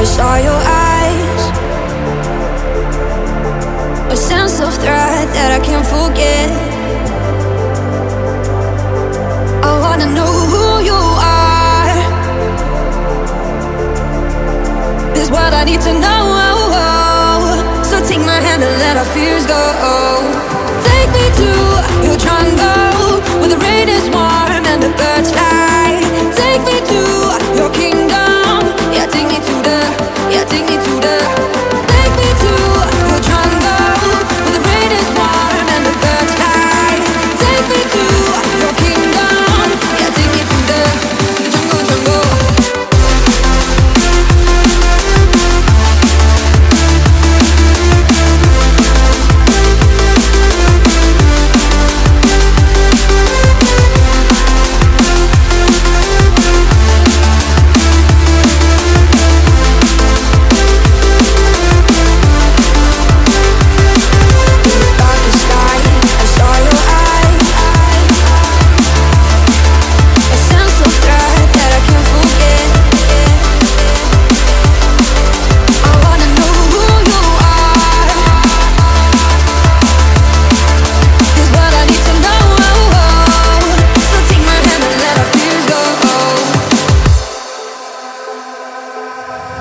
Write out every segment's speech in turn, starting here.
I saw your eyes. A sense of threat that I can't forget. I wanna know who you are. This what I need to know. So take my hand and let our fears go. Take me to your jungle Where the rain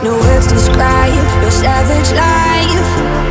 no words describe your savage life.